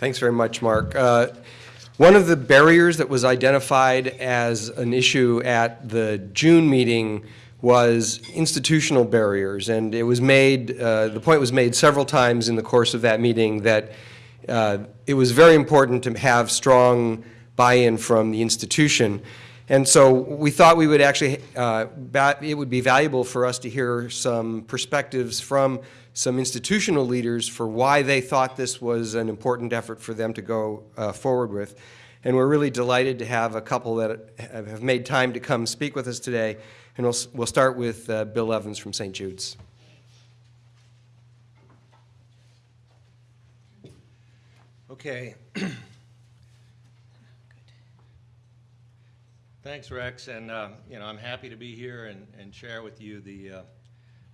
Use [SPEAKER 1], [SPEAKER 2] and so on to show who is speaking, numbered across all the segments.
[SPEAKER 1] Thanks very much, Mark. Uh, One of the barriers that was identified as an issue at the June meeting was institutional barriers, and it was made, uh, the point was made several times in the course of that meeting that uh, it was very important to have strong buy-in from the institution. And so we thought we would actually, uh, it would be valuable for us to hear some perspectives from some institutional leaders for why they thought this was an important effort for them to go uh, forward with. And we're really delighted to have a couple that have made time to come speak with us today. And we'll, we'll start with uh, Bill Evans from St. Jude's.
[SPEAKER 2] Okay. Thanks, Rex, and, uh, you know, I'm happy to be here and, and share with you the, uh,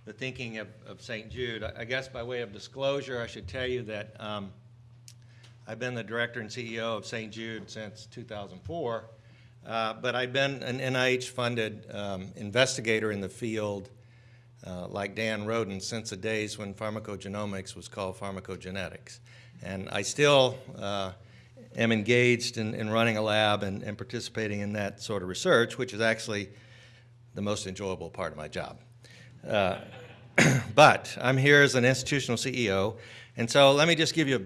[SPEAKER 2] the thinking of, of St. Jude. I guess by way of disclosure, I should tell you that um, I've been the director and CEO of St. Jude since 2004, uh, but I've been an NIH-funded um, investigator in the field uh, like Dan Roden since the days when pharmacogenomics was called pharmacogenetics. And I still uh, am engaged in, in running a lab and, and participating in that sort of research, which is actually the most enjoyable part of my job. Uh, but I'm here as an institutional CEO, and so let me just give you a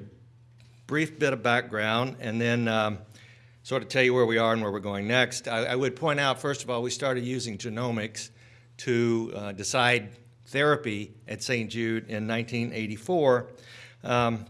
[SPEAKER 2] brief bit of background and then um, sort of tell you where we are and where we're going next. I, I would point out, first of all, we started using genomics to uh, decide therapy at St. Jude in 1984. Um,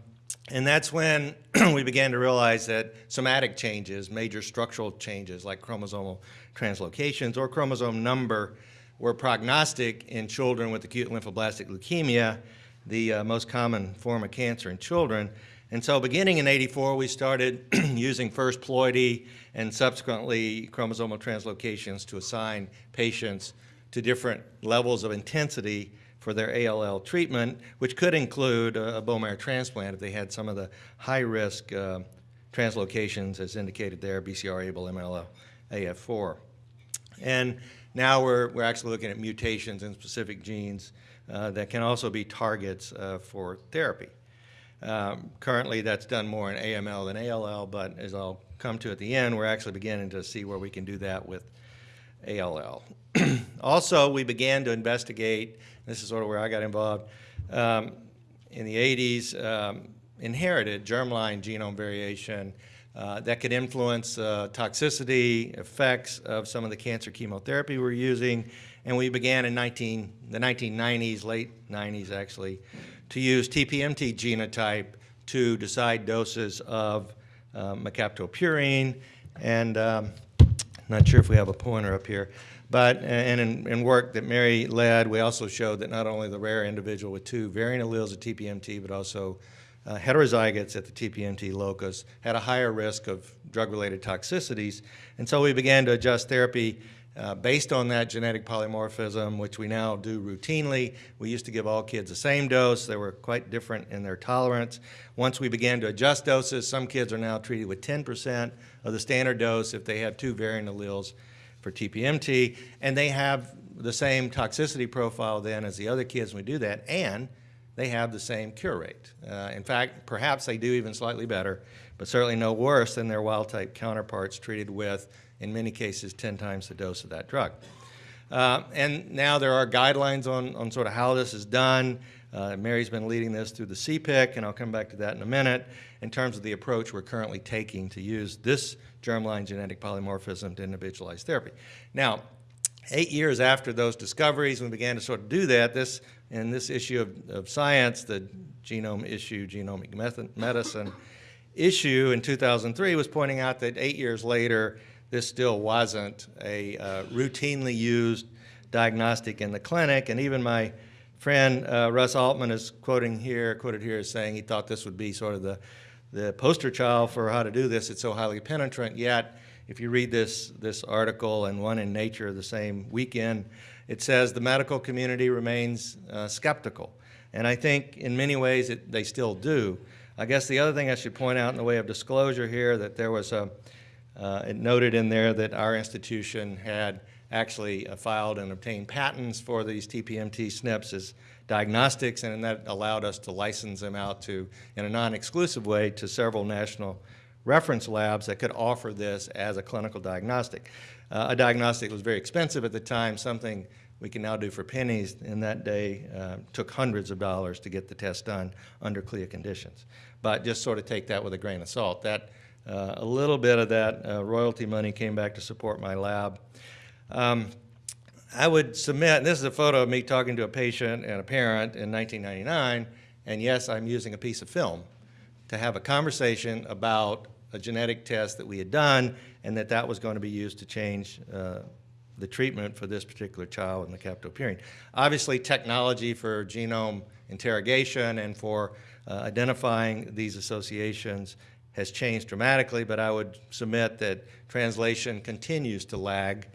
[SPEAKER 2] and that's when we began to realize that somatic changes, major structural changes like chromosomal translocations or chromosome number, were prognostic in children with acute lymphoblastic leukemia, the uh, most common form of cancer in children. And so beginning in 84, we started using first ploidy and subsequently chromosomal translocations to assign patients to different levels of intensity for their ALL treatment, which could include a, bone marrow transplant if they had some of the high-risk uh, translocations as indicated there, BCR, ABL, MLL, AF4. And now we're, we're actually looking at mutations in specific genes uh, that can also be targets uh, for therapy. Um, currently, that's done more in AML than ALL, but as I'll come to at the end, we're actually beginning to see where we can do that with ALL. also, we began to investigate, this is sort of where I got involved, um, in the 80s, um, inherited germline genome variation uh, that could influence uh, toxicity, effects of some of the cancer chemotherapy we're using. And we began in 19, the 1990s, late 90s actually, to use TPMT genotype to decide doses of uh, mercaptopurine. And um, not sure if we have a pointer up here. But, and in, in work that Mary led, we also showed that not only the rare individual with two variant alleles of TPMT, but also uh, heterozygotes at the TPMT locus had a higher risk of drug-related toxicities. And so we began to adjust therapy uh, based on that genetic polymorphism, which we now do routinely. We used to give all kids the same dose. They were quite different in their tolerance. Once we began to adjust doses, some kids are now treated with 10% of the standard dose if they have two variant alleles for TPMT, and they have the same toxicity profile then as the other kids when we do that, and they have the same cure rate. Uh, in fact, perhaps they do even slightly better, but certainly no worse than their wild-type counterparts treated with, in many cases, 10 times the dose of that drug. Uh, and now there are guidelines on, on sort of how this is done. Uh, Mary's been leading this through the CPIC, and I'll come back to that in a minute, in terms of the approach we're currently taking to use this germline genetic polymorphism to individualize therapy. Now, eight years after those discoveries, we began to sort of do that. This, in this issue of, of science, the genome issue, genomic method, medicine issue in 2003 was pointing out that eight years later, this still wasn't a uh, routinely used diagnostic in the clinic. And even my friend uh, Russ Altman is quoting here, quoted here as saying he thought this would be sort of the, the poster child for how to do this. It's so highly penetrant, yet if you read this, this article and one in Nature the same weekend, it says the medical community remains uh, skeptical. And I think in many ways it, they still do. I guess the other thing I should point out in the way of disclosure here that there was a, uh, it noted in there that our institution had actually uh, filed and obtained patents for these TPMT SNPs as diagnostics, and that allowed us to license them out to, in a non-exclusive way, to several national reference labs that could offer this as a clinical diagnostic. Uh, a diagnostic was very expensive at the time, something we can now do for pennies. In that day, uh, took hundreds of dollars to get the test done under CLIA conditions. But just sort of take that with a grain of salt. That uh, a little bit of that uh, royalty money came back to support my lab. Um, I would submit, and this is a photo of me talking to a patient and a parent in 1999, and yes, I'm using a piece of film to have a conversation about a genetic test that we had done and that that was going to be used to change uh, the treatment for this particular child in the mercaptopurine. Obviously, technology for genome interrogation and for uh, identifying these associations has changed dramatically, but I would submit that translation continues to lag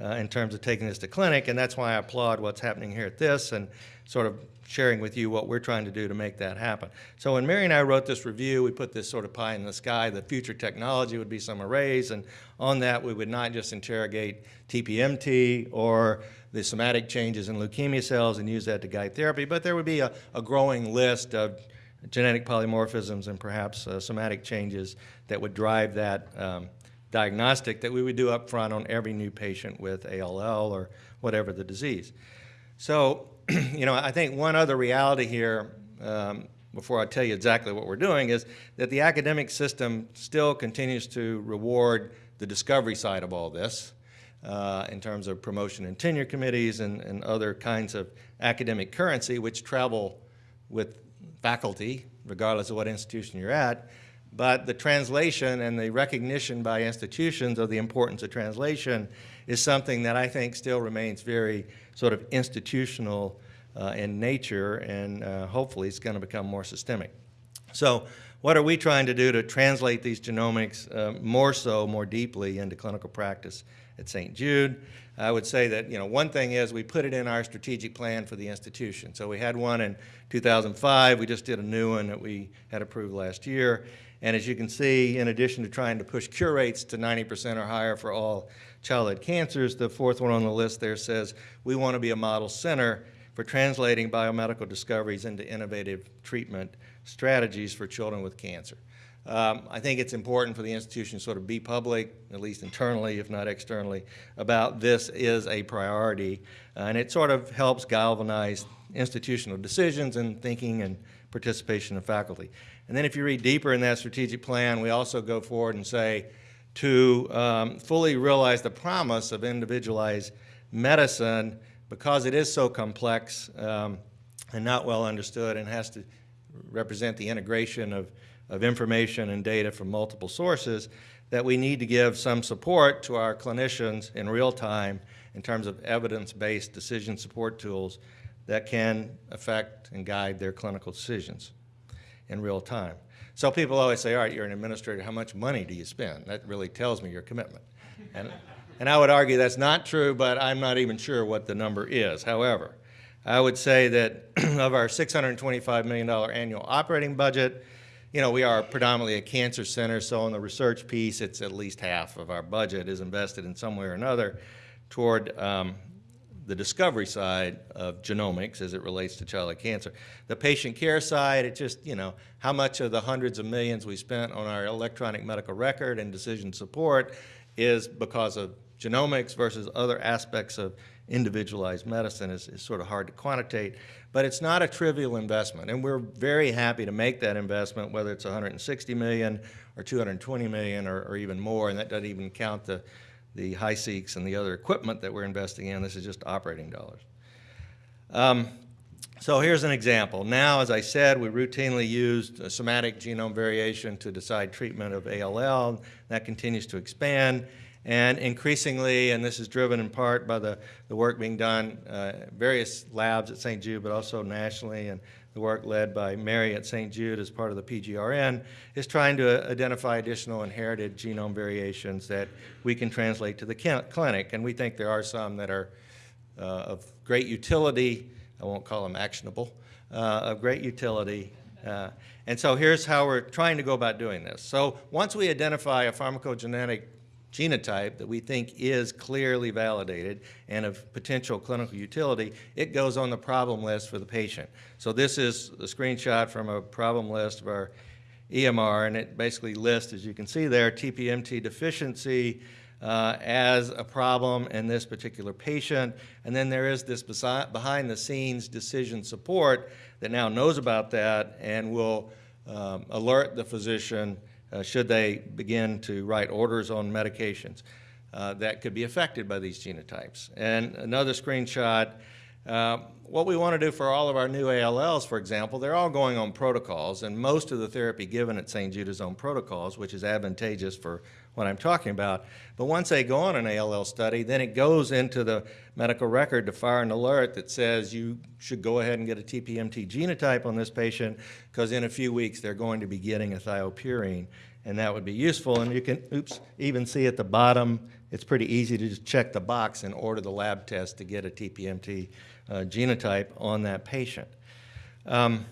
[SPEAKER 2] uh, in terms of taking this to clinic, and that's why I applaud what's happening here at this and sort of sharing with you what we're trying to do to make that happen. So when Mary and I wrote this review, we put this sort of pie in the sky. The future technology would be some arrays, and on that we would not just interrogate TPMT or the somatic changes in leukemia cells and use that to guide therapy, but there would be a, a growing list of genetic polymorphisms and perhaps uh, somatic changes that would drive that um, diagnostic that we would do up front on every new patient with ALL or whatever the disease. So, you know, I think one other reality here, um, before I tell you exactly what we're doing, is that the academic system still continues to reward the discovery side of all this uh, in terms of promotion and tenure committees and, and other kinds of academic currency, which travel with faculty, regardless of what institution you're at. But the translation and the recognition by institutions of the importance of translation is something that I think still remains very sort of institutional uh, in nature, and uh, hopefully it's going to become more systemic. So what are we trying to do to translate these genomics uh, more so, more deeply into clinical practice at St. Jude? I would say that, you know, one thing is we put it in our strategic plan for the institution. So we had one in 2005. We just did a new one that we had approved last year. And as you can see, in addition to trying to push cure rates to 90% or higher for all childhood cancers, the fourth one on the list there says we want to be a model center for translating biomedical discoveries into innovative treatment strategies for children with cancer. Um, I think it's important for the institution to sort of be public, at least internally, if not externally, about this is a priority. Uh, and it sort of helps galvanize institutional decisions and thinking and participation of faculty. And then if you read deeper in that strategic plan, we also go forward and say to um, fully realize the promise of individualized medicine, because it is so complex um, and not well understood and has to represent the integration of, of information and data from multiple sources, that we need to give some support to our clinicians in real time in terms of evidence-based decision support tools that can affect and guide their clinical decisions in real time. So people always say, all right, you're an administrator, how much money do you spend? That really tells me your commitment. And, and I would argue that's not true, but I'm not even sure what the number is. However, I would say that of our $625 million annual operating budget, you know, we are predominantly a cancer center, so on the research piece, it's at least half of our budget is invested in some way or another toward um, the discovery side of genomics as it relates to childhood cancer. The patient care side, it just, you know, how much of the hundreds of millions we spent on our electronic medical record and decision support is because of genomics versus other aspects of individualized medicine is, is sort of hard to quantitate. But it's not a trivial investment, and we're very happy to make that investment, whether it's 160 million or 220 million or, or even more, and that doesn't even count the the HiSeqs and the other equipment that we're investing in. This is just operating dollars. Um, so here's an example. Now, as I said, we routinely used somatic genome variation to decide treatment of ALL. That continues to expand. And increasingly, and this is driven in part by the, the work being done uh, various labs at St. Jude, but also nationally and the work led by Mary at St. Jude as part of the PGRN, is trying to identify additional inherited genome variations that we can translate to the clinic. And we think there are some that are uh, of great utility. I won't call them actionable, uh, of great utility. Uh, and so here's how we're trying to go about doing this. So once we identify a pharmacogenetic genotype that we think is clearly validated and of potential clinical utility, it goes on the problem list for the patient. So this is a screenshot from a problem list of our EMR, and it basically lists, as you can see there, TPMT deficiency uh, as a problem in this particular patient. And then there is this behind-the-scenes decision support that now knows about that and will um, alert the physician should they begin to write orders on medications uh, that could be affected by these genotypes. And another screenshot, uh, what we want to do for all of our new ALLs, for example, they're all going on protocols, and most of the therapy given at St. Jude's on protocols, which is advantageous for what I'm talking about. But once they go on an ALL study, then it goes into the medical record to fire an alert that says you should go ahead and get a TPMT genotype on this patient because in a few weeks they're going to be getting a thiopurine and that would be useful. And you can, oops, even see at the bottom, it's pretty easy to just check the box and order the lab test to get a TPMT uh, genotype on that patient. Um,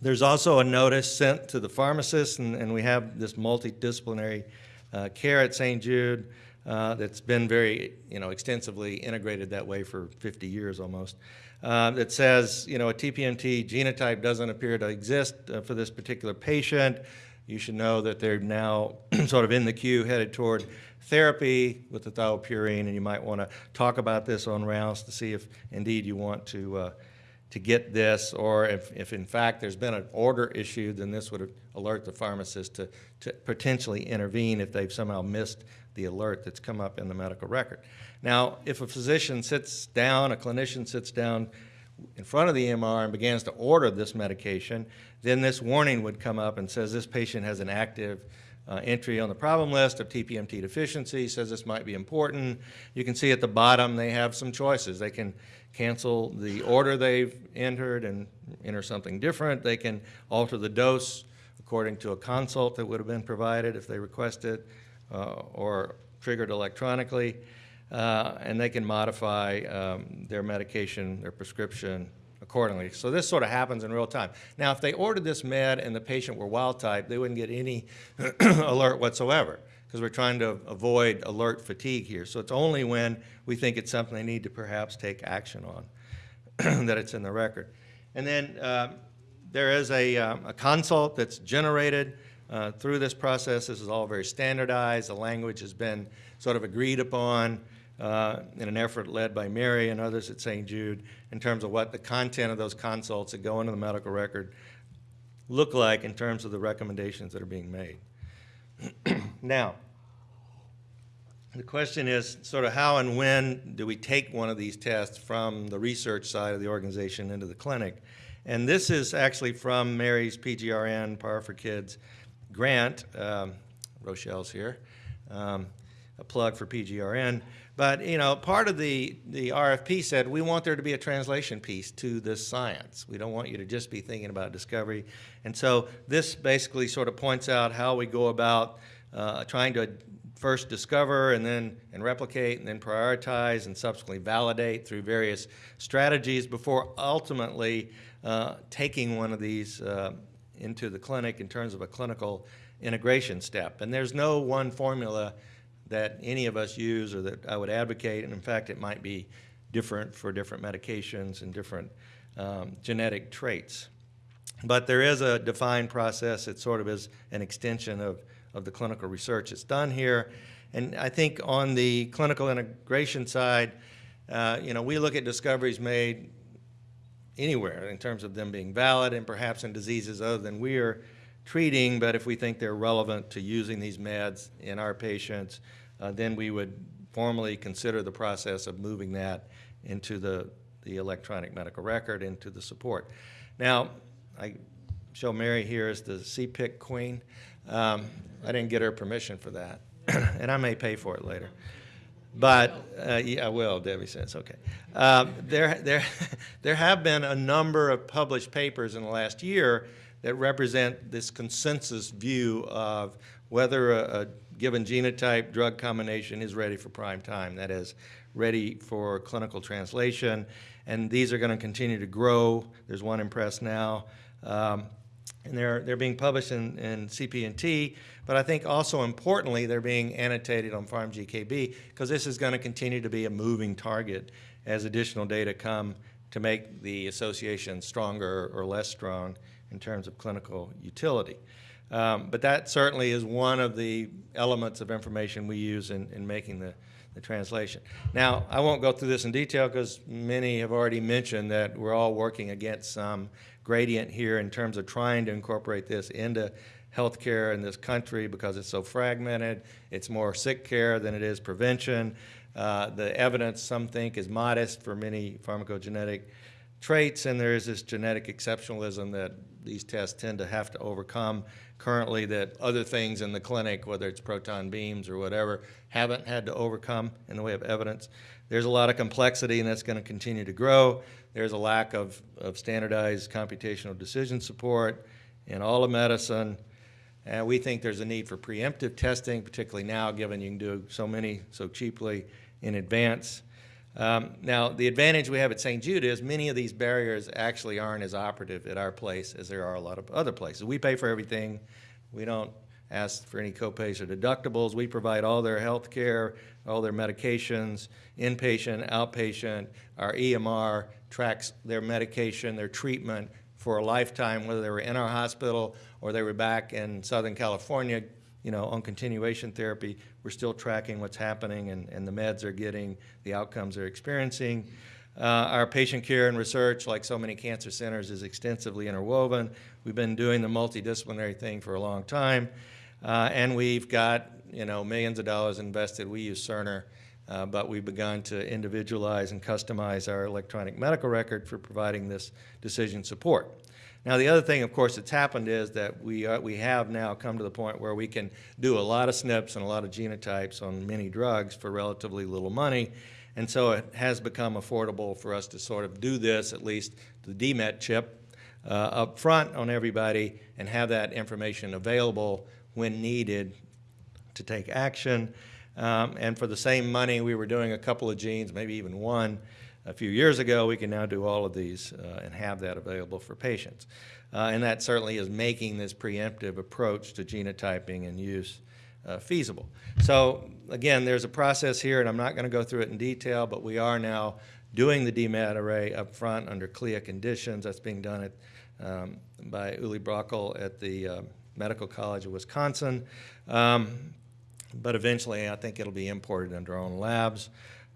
[SPEAKER 2] there's also a notice sent to the pharmacist, and, and we have this multidisciplinary care at St. Jude uh, that's been very, you know, extensively integrated that way for 50 years almost. Uh, that says, you know, a TPMT genotype doesn't appear to exist uh, for this particular patient. You should know that they're now sort of in the queue headed toward therapy with the thiopurine, and you might want to talk about this on rounds to see if indeed you want to uh, to get this, or if, if in fact there's been an order issued, then this would alert the pharmacist to, to potentially intervene if they've somehow missed the alert that's come up in the medical record. Now, if a physician sits down, a clinician sits down in front of the EMR and begins to order this medication, then this warning would come up and says this patient has an active uh, entry on the problem list of TPMT deficiency, says this might be important. You can see at the bottom they have some choices. They can cancel the order they've entered and enter something different. They can alter the dose according to a consult that would have been provided if they requested uh, or triggered electronically. Uh, and they can modify um, their medication, their prescription accordingly. So this sort of happens in real time. Now, if they ordered this med and the patient were wild type, they wouldn't get any alert whatsoever because we're trying to avoid alert fatigue here. So it's only when we think it's something they need to perhaps take action on that it's in the record. And then uh, there is a, um, a, consult that's generated uh, through this process. This is all very standardized. The language has been sort of agreed upon uh, in an effort led by Mary and others at St. Jude in terms of what the content of those consults that go into the medical record look like in terms of the recommendations that are being made. now, the question is sort of how and when do we take one of these tests from the research side of the organization into the clinic? And this is actually from Mary's PGRN, PAAR4Kids grant. Um, Rochelle's here. Um, a plug for PGRN. But you know, part of the, the RFP said we want there to be a translation piece to this science. We don't want you to just be thinking about discovery. And so this basically sort of points out how we go about uh, trying to first discover and then and replicate and then prioritize and subsequently validate through various strategies before ultimately uh, taking one of these uh, into the clinic in terms of a clinical integration step. And there's no one formula that any of us use or that I would advocate, and in fact, it might be different for different medications and different um, genetic traits. But there is a defined process. It sort of is an extension of, of the clinical research that's done here. And I think on the clinical integration side, uh, you know, we look at discoveries made anywhere in terms of them being valid and perhaps in diseases other than we are treating, but if we think they're relevant to using these meds in our patients, uh, then we would formally consider the process of moving that into the, the electronic medical record, into the support. Now, I show Mary here as the CPIC queen. Um, I didn't get her permission for that, and I may pay for it later. But uh, yeah, I will. Debbie says okay. Uh, there, there, there have been a number of published papers in the last year that represent this consensus view of whether a, a given genotype drug combination is ready for prime time, that is, ready for clinical translation. And these are going to continue to grow. There's one in press now. Um, and they're, they're being published in, in CP&T, but I think also importantly, they're being annotated on PharmGKB because this is going to continue to be a moving target as additional data come to make the association stronger or less strong in terms of clinical utility. Um, but that certainly is one of the elements of information we use in, in making the, the translation. Now, I won't go through this in detail because many have already mentioned that we're all working against some gradient here in terms of trying to incorporate this into healthcare in this country because it's so fragmented. It's more sick care than it is prevention. Uh, the evidence, some think, is modest for many pharmacogenetic traits, and there is this genetic exceptionalism that these tests tend to have to overcome currently that other things in the clinic, whether it's proton beams or whatever, haven't had to overcome in the way of evidence. There's a lot of complexity, and that's going to continue to grow. There's a lack of, of standardized computational decision support in all of medicine. And we think there's a need for preemptive testing, particularly now, given you can do so many so cheaply in advance. Um, now, the advantage we have at St. Jude is many of these barriers actually aren't as operative at our place as there are a lot of other places. We pay for everything. We don't ask for any copays or deductibles. We provide all their health care, all their medications, inpatient, outpatient. Our EMR tracks their medication, their treatment for a lifetime, whether they were in our hospital or they were back in Southern California you know, on continuation therapy, we're still tracking what's happening and, and the meds are getting, the outcomes they're experiencing. Uh, our patient care and research, like so many cancer centers, is extensively interwoven. We've been doing the multidisciplinary thing for a long time. Uh, and we've got, you know, millions of dollars invested. We use Cerner, uh, but we've begun to individualize and customize our electronic medical record for providing this decision support. Now, the other thing, of course, that's happened is that we, uh, we have now come to the point where we can do a lot of SNPs and a lot of genotypes on many drugs for relatively little money. And so it has become affordable for us to sort of do this, at least the DMET chip, uh, up front on everybody and have that information available when needed to take action. Um, and for the same money, we were doing a couple of genes, maybe even one, a few years ago, we can now do all of these uh, and have that available for patients. Uh, and that certainly is making this preemptive approach to genotyping and use uh, feasible. So again, there's a process here, and I'm not going to go through it in detail, but we are now doing the DMET array up front under CLIA conditions. That's being done at, um, by Uli Broeckel at the uh, Medical College of Wisconsin. Um, but eventually, I think it'll be imported into our own labs.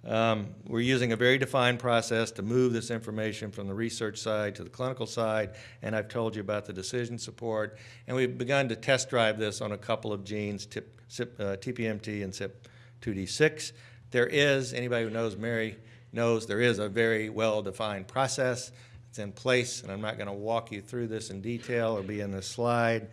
[SPEAKER 2] Um, we're using a very defined process to move this information from the research side to the clinical side, and I've told you about the decision support. And we've begun to test drive this on a couple of genes, tip, uh, TPMT and CYP2D6. There is, anybody who knows Mary knows, there is a very well-defined process. It's in place, and I'm not going to walk you through this in detail or be in this slide.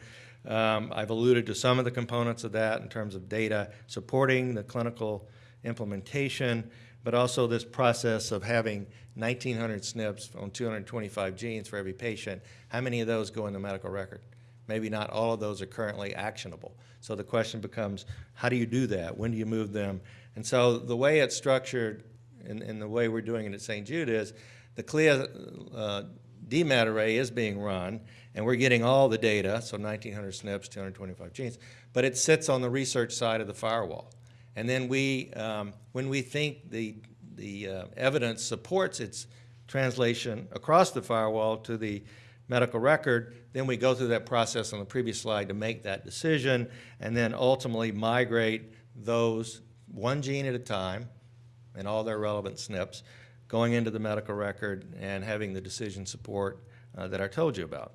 [SPEAKER 2] Um, I've alluded to some of the components of that in terms of data supporting the clinical implementation, but also this process of having 1,900 SNPs on 225 genes for every patient. How many of those go in the medical record? Maybe not all of those are currently actionable. So the question becomes, how do you do that? When do you move them? And so the way it's structured and, and the way we're doing it at St. Jude is the CLIA uh, DMET array is being run, and we're getting all the data, so 1,900 SNPs, 225 genes, but it sits on the research side of the firewall. And then we, um, when we think the, the uh, evidence supports its translation across the firewall to the medical record, then we go through that process on the previous slide to make that decision and then ultimately migrate those one gene at a time and all their relevant SNPs going into the medical record and having the decision support uh, that I told you about.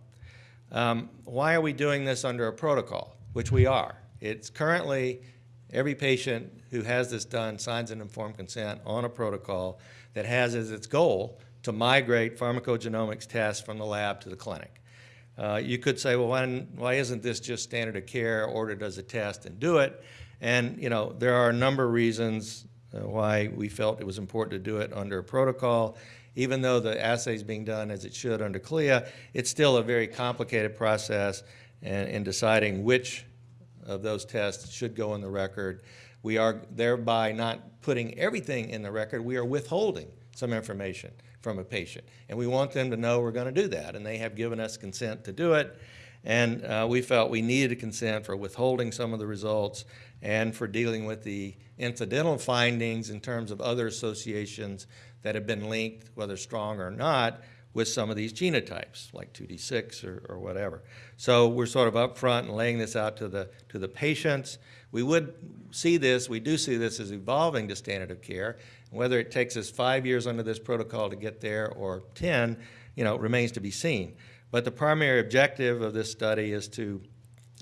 [SPEAKER 2] Um, why are we doing this under a protocol? Which we are. It's currently Every patient who has this done signs an informed consent on a protocol that has as its goal to migrate pharmacogenomics tests from the lab to the clinic. Uh, you could say, well, why, why isn't this just standard of care, ordered as a test and do it? And, you know, there are a number of reasons uh, why we felt it was important to do it under a protocol. Even though the assay is being done as it should under CLIA, it's still a very complicated process in, in deciding which of those tests should go in the record. We are thereby not putting everything in the record. We are withholding some information from a patient. And we want them to know we're going to do that. And they have given us consent to do it. And uh, we felt we needed a consent for withholding some of the results and for dealing with the incidental findings in terms of other associations that have been linked, whether strong or not, with some of these genotypes, like 2D6 or, or whatever. So we're sort of upfront and laying this out to the, to the patients. We would see this, we do see this as evolving to standard of care. Whether it takes us five years under this protocol to get there or 10, you know, remains to be seen. But the primary objective of this study is to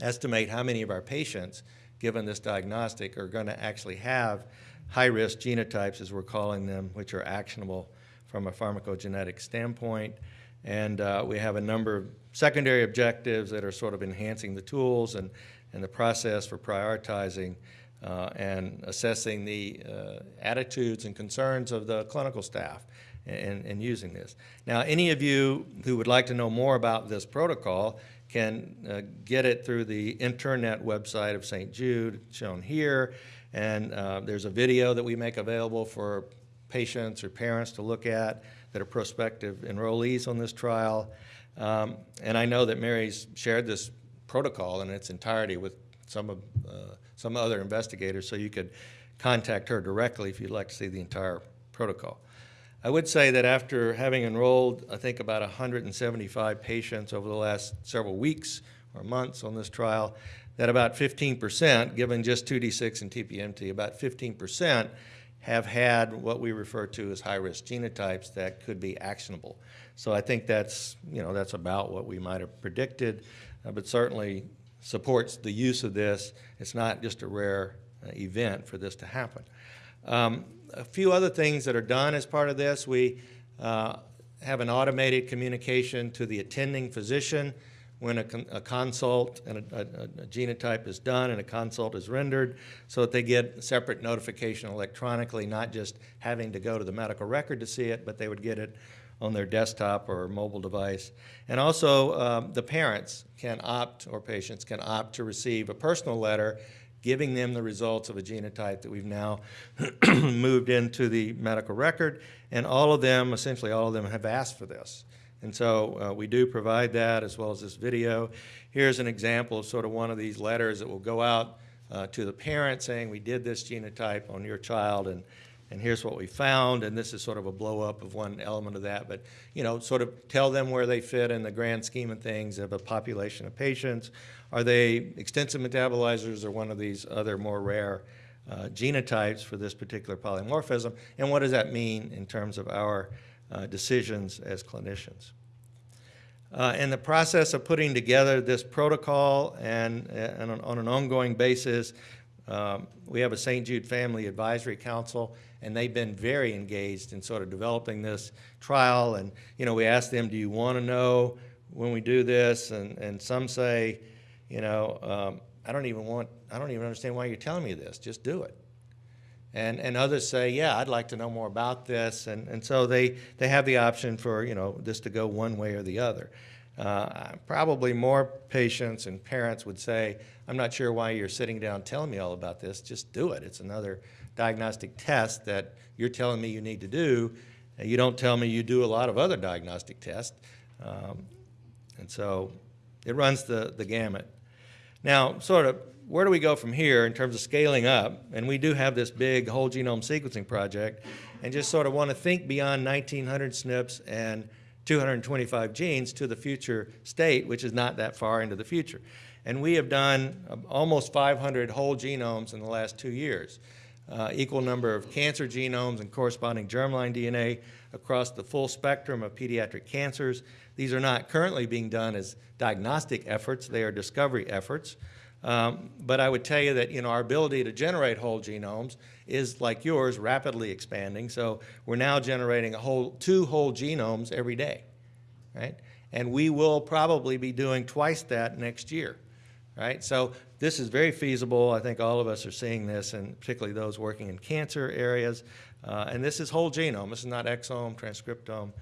[SPEAKER 2] estimate how many of our patients, given this diagnostic, are going to actually have high-risk genotypes, as we're calling them, which are actionable from a pharmacogenetic standpoint. And uh, we have a number of secondary objectives that are sort of enhancing the tools and, and the process for prioritizing uh, and assessing the uh, attitudes and concerns of the clinical staff in, in using this. Now, any of you who would like to know more about this protocol can uh, get it through the internet website of St. Jude, shown here. And uh, there's a video that we make available for patients or parents to look at that are prospective enrollees on this trial. Um, and I know that Mary's shared this protocol in its entirety with some of uh, some other investigators, so you could contact her directly if you'd like to see the entire protocol. I would say that after having enrolled, I think about 175 patients over the last several weeks or months on this trial, that about 15%, given just 2D6 and TPMT, about 15% have had what we refer to as high-risk genotypes that could be actionable. So I think that's, you know, that's about what we might have predicted, uh, but certainly supports the use of this. It's not just a rare uh, event for this to happen. Um, a few other things that are done as part of this, we uh, have an automated communication to the attending physician when a, con a consult and a, a, a, genotype is done and a consult is rendered so that they get separate notification electronically, not just having to go to the medical record to see it, but they would get it on their desktop or mobile device. And also um, the parents can opt, or patients can opt to receive a personal letter giving them the results of a genotype that we've now moved into the medical record. And all of them, essentially all of them, have asked for this. And so uh, we do provide that as well as this video. Here's an example of sort of one of these letters that will go out uh, to the parent saying we did this genotype on your child and, and here's what we found and this is sort of a blow up of one element of that but you know sort of tell them where they fit in the grand scheme of things of a population of patients. Are they extensive metabolizers or one of these other more rare uh, genotypes for this particular polymorphism and what does that mean in terms of our uh, decisions as clinicians. Uh, in the process of putting together this protocol and, and on, on, an ongoing basis, um, we have a St. Jude Family Advisory Council, and they've been very engaged in sort of developing this trial. And, you know, we asked them, do you want to know when we do this? And, and some say, you know, um, I don't even want, I don't even understand why you're telling me this. Just do it. And, and others say, yeah, I'd like to know more about this. And, and so they, they have the option for, you know, this to go one way or the other. Uh, probably more patients and parents would say, I'm not sure why you're sitting down telling me all about this. Just do it. It's another diagnostic test that you're telling me you need to do. And you don't tell me you do a lot of other diagnostic tests. Um, and so it runs the, the gamut. Now, sort of where do we go from here in terms of scaling up? And we do have this big whole genome sequencing project and just sort of want to think beyond 1900 SNPs and 225 genes to the future state, which is not that far into the future. And we have done uh, almost 500 whole genomes in the last two years, uh, equal number of cancer genomes and corresponding germline DNA across the full spectrum of pediatric cancers. These are not currently being done as diagnostic efforts, they are discovery efforts. Um, but I would tell you that you know our ability to generate whole genomes is like yours, rapidly expanding. So we're now generating a whole two whole genomes every day, right? And we will probably be doing twice that next year, right? So this is very feasible. I think all of us are seeing this, and particularly those working in cancer areas. Uh, and this is whole genome. This is not exome, transcriptome.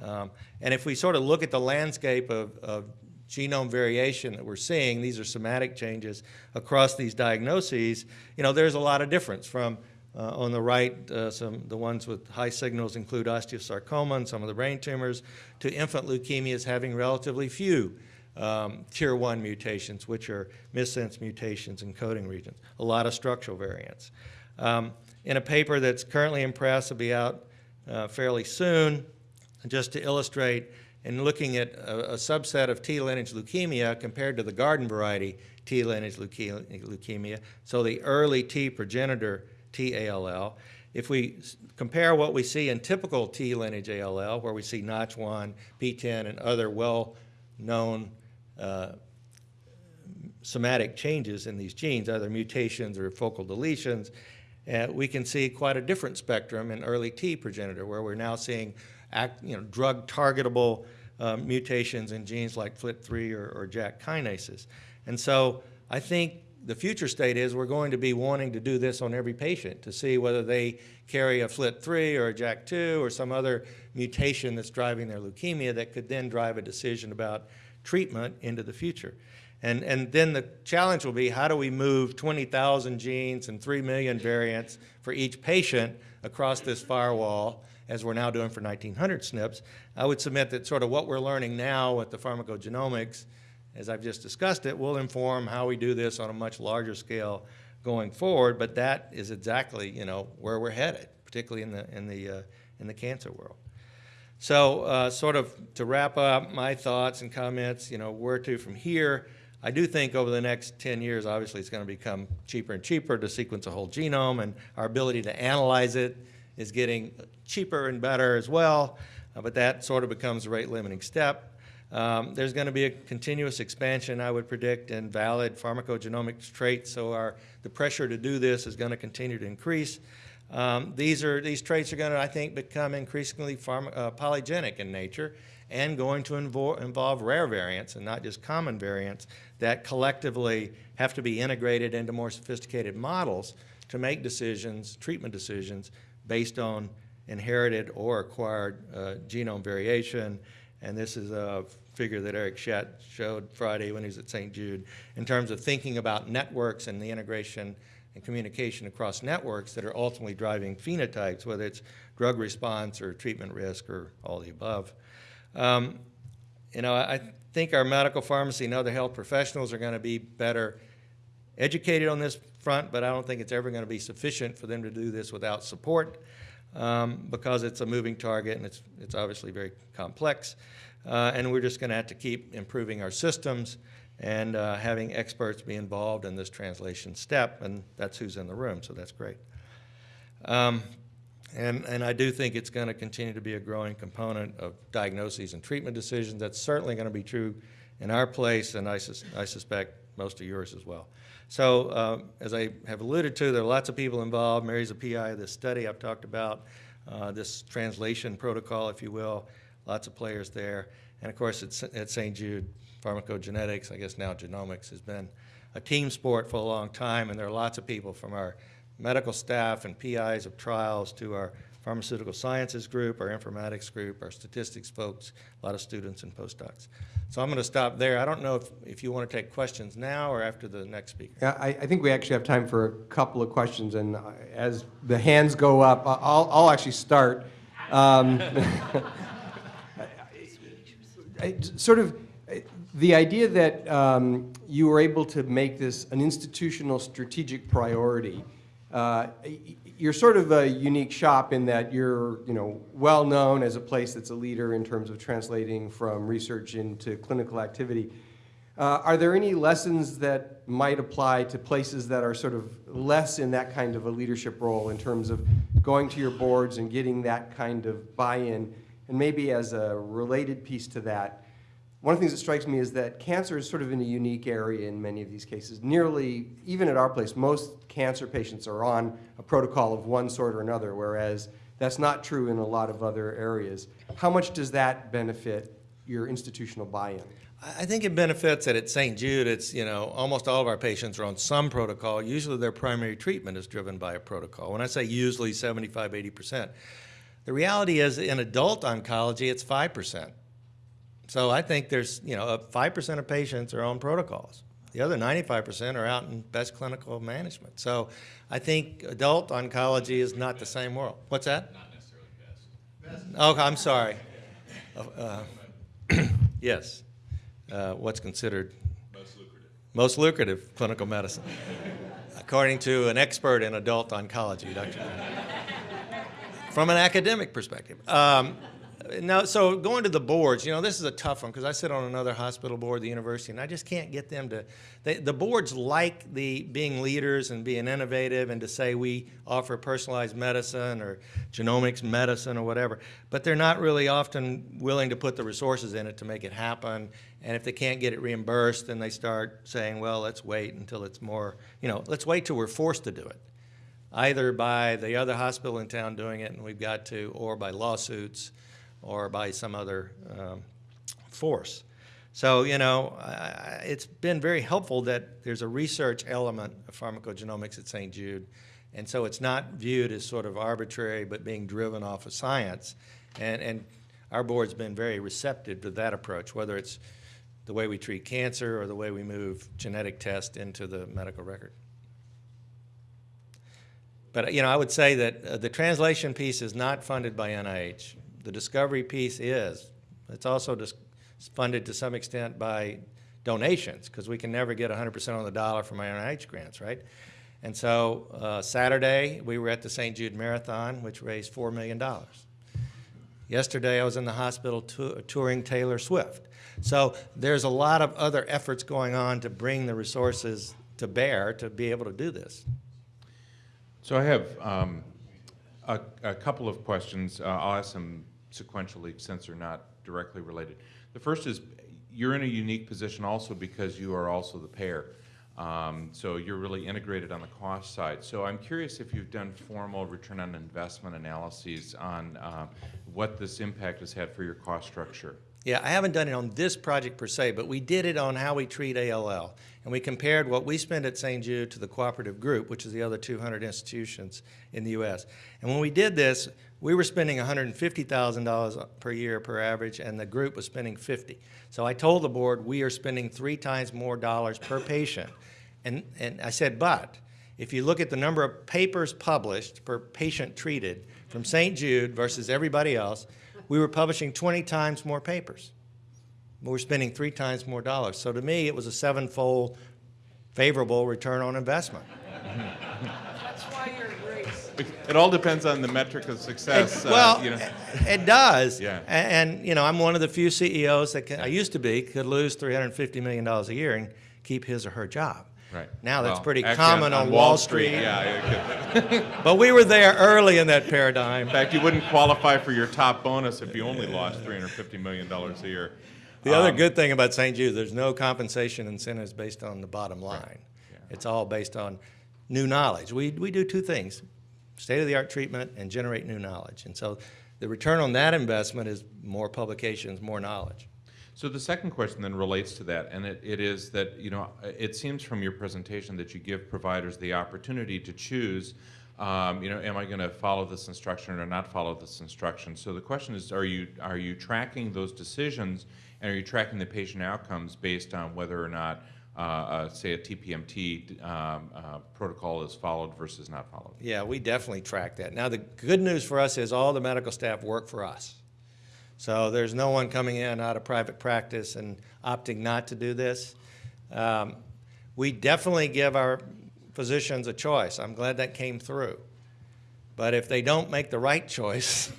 [SPEAKER 2] Um, and if we sort of look at the landscape of, of genome variation that we're seeing, these are somatic changes across these diagnoses, you know, there's a lot of difference from uh, on the right, uh, some the ones with high signals include osteosarcoma and some of the brain tumors, to infant leukemias having relatively few um, tier one mutations, which are missense mutations in coding regions, a lot of structural variants. Um, in a paper that's currently in press, will be out uh, fairly soon, just to illustrate, and looking at a, a subset of T lineage leukemia compared to the garden variety T lineage leuke- leukemia, so the early T progenitor T ALL. If we compare what we see in typical T lineage ALL, where we see Notch1, PTEN, and other well-known uh, somatic changes in these genes, either mutations or focal deletions, uh, we can see quite a different spectrum in early T progenitor, where we're now seeing act, you know, drug targetable uh, mutations in genes like FLT3 or, or JAK kinases. And so I think the future state is we're going to be wanting to do this on every patient to see whether they carry a FLT3 or a JAK2 or some other mutation that's driving their leukemia that could then drive a decision about treatment into the future. And, and then the challenge will be how do we move 20,000 genes and 3 million variants for each patient across this firewall as we're now doing for 1900 SNPs. I would submit that sort of what we're learning now with the pharmacogenomics, as I've just discussed it, will inform how we do this on a much larger scale going forward, but that is exactly, you know, where we're headed, particularly in the, in the, uh, in the cancer world. So uh, sort of to wrap up my thoughts and comments, you know, where to from here, I do think over the next 10 years, obviously it's going to become cheaper and cheaper to sequence a whole genome, and our ability to analyze it is getting cheaper and better as well, uh, but that sort of becomes the rate limiting step. Um, there's going to be a continuous expansion, I would predict, in valid pharmacogenomics traits, so our, the pressure to do this is going to continue to increase. Um, these, are, these traits are going to, I think, become increasingly pharma, uh, polygenic in nature and going to invo involve rare variants and not just common variants that collectively have to be integrated into more sophisticated models to make decisions, treatment decisions, based on inherited or acquired uh, genome variation. And this is a figure that Eric Schadt showed Friday when he was at St. Jude in terms of thinking about networks and the integration and communication across networks that are ultimately driving phenotypes, whether it's drug response or treatment risk or all the above. Um, you know, I think our medical pharmacy and other health professionals are going to be better educated on this front, but I don't think it's ever going to be sufficient for them to do this without support um, because it's a moving target and it's, it's obviously very complex. Uh, and we're just going to have to keep improving our systems and uh, having experts be involved in this translation step, and that's who's in the room, so that's great. Um, and, and I do think it's going to continue to be a growing component of diagnoses and treatment decisions. That's certainly going to be true in our place, and I, sus I suspect most of yours as well. So uh, as I have alluded to, there are lots of people involved. Mary's a PI of this study I've talked about, uh, this translation protocol, if you will, lots of players there. And of course, at, at St. Jude, pharmacogenetics, I guess now genomics, has been a team sport for a long time, and there are lots of people from our medical staff and PIs of trials to our pharmaceutical sciences group, our informatics group, our statistics folks, a lot of students and postdocs. So I'm going to stop there. I don't know if, if you want to take questions now or after the next speaker.
[SPEAKER 1] Yeah, I, I think we actually have time for a couple of questions, and uh, as the hands go up, I'll, I'll actually start. Um, Sort of, the idea that um, you were able to make this an institutional strategic priority, uh, you're sort of a unique shop in that you're, you know, well-known as a place that's a leader in terms of translating from research into clinical activity. Uh, Are there any lessons that might apply to places that are sort of less in that kind of a leadership role in terms of going to your boards and getting that kind of buy-in? And maybe as a related piece to that, one of the things that strikes me is that cancer is sort of in a unique area in many of these cases. Nearly, even at our place, most cancer patients are on a protocol of one sort or another, whereas that's not true in a lot of other areas. How much does that benefit your institutional buy-in?
[SPEAKER 2] I think it benefits that at St. Jude, it's, you know, almost all of our patients are on some protocol. Usually their primary treatment is driven by a protocol. When I say usually 75, 80%. The reality is in adult oncology, it's 5%. So I think there's, you know, 5% of patients are on protocols. The other 95% are out in best clinical management. So I think adult oncology is not the same world. What's that? Not necessarily best. Oh, I'm sorry. Uh, uh, yes. uh, what's considered most lucrative clinical medicine, according to an expert in adult oncology, Dr. From an academic perspective. Um, now, so going to the boards, you know, this is a tough one because I sit on another hospital board, the university, and I just can't get them to. They, the boards like the being leaders and being innovative and to say we offer personalized medicine or genomics medicine or whatever, but they're not really often willing to put the resources in it to make it happen. And if they can't get it reimbursed, then they start saying, well, let's wait until it's more, you know, let's wait till we're forced to do it either by the other hospital in town doing it, and we've got to, or by lawsuits, or by some other um, force. So, you know, I- it's been very helpful that there's a research element of pharmacogenomics at St. Jude, and so it's not viewed as sort of arbitrary, but being driven off of science. And, and our board's been very receptive to that approach, whether it's the way we treat cancer or the way we move genetic tests into the medical record. But, you know, I would say that uh, the translation piece is not funded by NIH. The discovery piece is. It's also dis- funded to some extent by donations, because we can never get 100% on the dollar from our NIH grants, right? And so uh, Saturday, we were at the St. Jude Marathon, which raised $4 million. Yesterday, I was in the hospital tou- touring Taylor Swift. So there's a lot of other efforts going on to bring the resources to bear to be able to do this.
[SPEAKER 3] So I have um, a, a couple of questions. Uh, I'll ask them sequentially since they're not directly related. The first is, you're in a unique position also because you are also the payer. Um, So you're really integrated on the cost side. So I'm curious if you've done formal return on investment analyses on uh, what this impact has had for your cost structure.
[SPEAKER 2] Yeah, I haven't done it on this project per se, but we did it on how we treat ALL. And we compared what we spend at St. Jude to the cooperative group, which is the other 200 institutions in the U.S. And when we did this, we were spending $150,000 per year per average, and the group was spending 50. So I told the board, we are spending three times more dollars per patient. And, and I said, but if you look at the number of papers published per patient treated from St. Jude versus everybody else, we were publishing 20 times more papers. We were spending three times more dollars. So to me, it was a sevenfold favorable return on investment.
[SPEAKER 4] That's why you're Grace.
[SPEAKER 3] It all depends on the metric of success.
[SPEAKER 2] It-
[SPEAKER 3] uh,
[SPEAKER 2] well,
[SPEAKER 3] you know.
[SPEAKER 2] it does.
[SPEAKER 3] Yeah.
[SPEAKER 2] A- And, you know, I'm one of the few CEOs that can, I used to be could lose $350 million a year and keep his or her job.
[SPEAKER 3] Right.
[SPEAKER 2] Now that's
[SPEAKER 3] Well,
[SPEAKER 2] pretty common on, Wall Street.
[SPEAKER 3] Yeah,
[SPEAKER 2] But we were there early in that paradigm.
[SPEAKER 3] In fact, you wouldn't qualify for your top bonus if you only lost $350 million a year.
[SPEAKER 2] The other
[SPEAKER 3] Um,
[SPEAKER 2] good thing about St. Jude, there's no compensation incentives based on the bottom line. Right. It's all based on new knowledge. We, we do two things, state-of-the-art treatment and generate new knowledge. And so the return on that investment is more publications, more knowledge.
[SPEAKER 3] So the second question then relates to that, and it, it is that, you know, it seems from your presentation that you give providers the opportunity to choose, um, you know, am I going to follow this instruction or not follow this instruction? So the question is, are you, are you tracking those decisions, and are you tracking the patient outcomes based on whether or not, uh, uh, say, a TPMT um, uh, protocol is followed versus not followed?
[SPEAKER 2] Yeah, we definitely track that. Now, the good news for us is all the medical staff work for us. So there's no one coming in out of private practice and opting not to do this. Um, we definitely give our physicians a choice. I'm glad that came through. But if they don't make the right choice,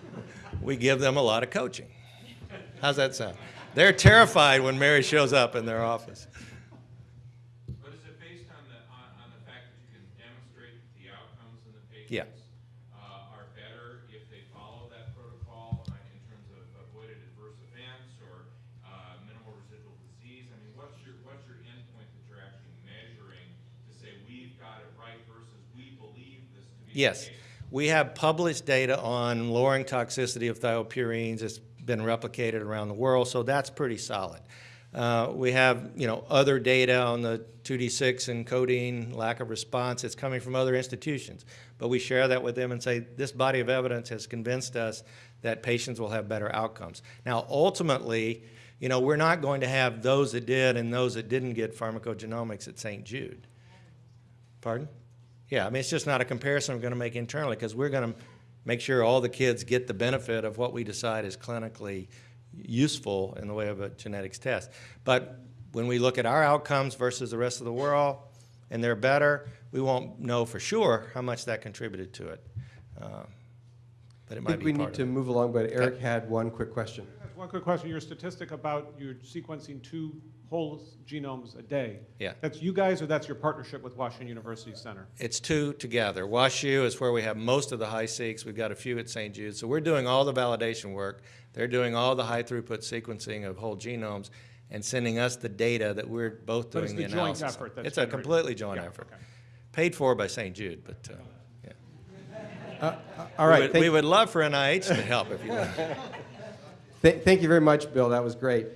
[SPEAKER 2] we give them a lot of coaching. How's that sound? They're terrified when Mary shows up in their office.
[SPEAKER 3] But is it based on the, on, on the fact that you can demonstrate that the outcomes in the
[SPEAKER 2] Yeah.
[SPEAKER 3] uh, are better if they follow that protocol uh, in terms of avoided adverse events or uh, minimal residual disease? I mean, what's your, what's your endpoint that you're actually measuring to say we've got it right versus we believe this to be the
[SPEAKER 2] Yes.
[SPEAKER 3] case?
[SPEAKER 2] We have published data on lowering toxicity of thiopurines. It's been replicated around the world, so that's pretty solid. Uh, we have, you know, other data on the 2D6 and codeine lack of response. It's coming from other institutions. But we share that with them and say, this body of evidence has convinced us that patients will have better outcomes. Now, ultimately, you know, we're not going to have those that did and those that didn't get pharmacogenomics at St. Jude. Pardon? Yeah, I mean, it's just not a comparison we're going to make internally because we're going to make sure all the kids get the benefit of what we decide is clinically useful in the way of a genetics test. But when we look at our outcomes versus the rest of the world, and they're better, we won't know for sure how much that contributed to it. Uh, But it
[SPEAKER 1] I
[SPEAKER 2] might
[SPEAKER 1] think
[SPEAKER 2] be
[SPEAKER 1] we
[SPEAKER 2] part
[SPEAKER 1] need
[SPEAKER 2] of
[SPEAKER 1] to
[SPEAKER 2] it.
[SPEAKER 1] move along, but Eric had one quick question.
[SPEAKER 5] One quick question, your statistic about you're sequencing two whole genomes a day.
[SPEAKER 2] Yeah.
[SPEAKER 5] That's you guys, or that's your partnership with Washington University Center?
[SPEAKER 2] It's two together. WashU is where we have most of the HiSeqs. We've got a few at St. Jude. So we're doing all the validation work. They're doing all the high throughput sequencing of whole genomes and sending us the data that we're both
[SPEAKER 5] But it's
[SPEAKER 2] doing the
[SPEAKER 5] the joint
[SPEAKER 2] analysis.
[SPEAKER 5] effort that's
[SPEAKER 2] It's a
[SPEAKER 5] generating-
[SPEAKER 2] completely joint
[SPEAKER 5] Yeah,
[SPEAKER 2] effort.
[SPEAKER 5] okay.
[SPEAKER 2] Paid for by St. Jude, but, uh, yeah.
[SPEAKER 1] All
[SPEAKER 2] We
[SPEAKER 1] right,
[SPEAKER 2] would-
[SPEAKER 1] thank-
[SPEAKER 2] We would love for NIH to help if you would.
[SPEAKER 1] Th- Thank you very much, Bill, that was great.